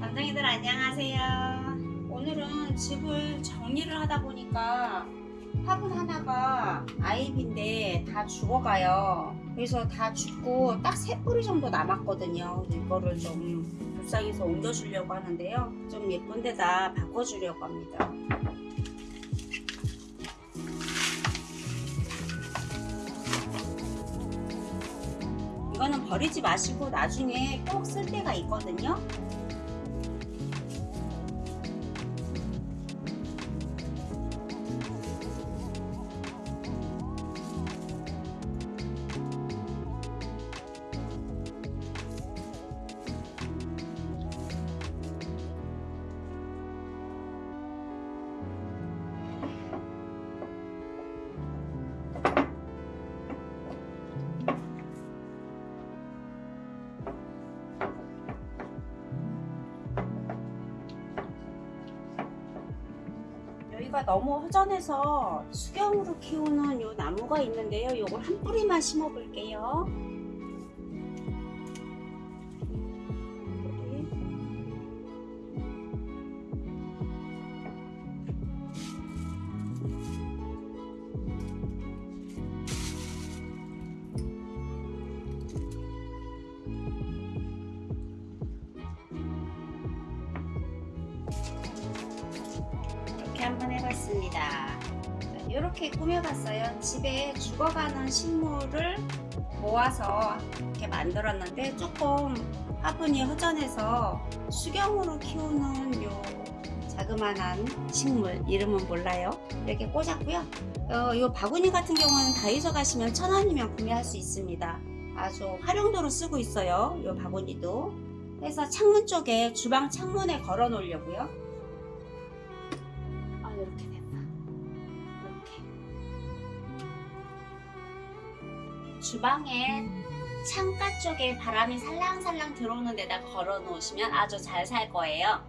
담당이들 안녕하세요. 오늘은 집을 정리를 하다 보니까 화분 하나가 아이비인데 다 죽어가요. 그래서 다 죽고 딱 세 뿌리 정도 남았거든요. 이거를 좀 불쌍해서 옮겨주려고 하는데요. 좀 예쁜 데다 바꿔주려고 합니다. 이거는 버리지 마시고 나중에 꼭 쓸 때가 있거든요. 여기가 너무 허전해서 수경으로 키우는 요 나무가 있는데요. 요걸 한 뿌리만 심어 볼게요. 한번 해봤습니다. 이렇게 꾸며봤어요. 집에 죽어가는 식물을 모아서 이렇게 만들었는데 조금 화분이 허전해서 수경으로 키우는 요 자그만한 식물 이름은 몰라요. 이렇게 꽂았고요. 어, 요 바구니 같은 경우는 다이소 가시면 천 원이면 구매할 수 있습니다. 아주 활용도로 쓰고 있어요. 요 바구니도. 그래서 창문 쪽에 주방 창문에 걸어 놓으려고요. 주방에 창가 쪽에 바람이 살랑살랑 들어오는 데다 걸어 놓으시면 아주 잘 살 거예요.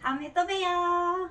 다음에 또 봬요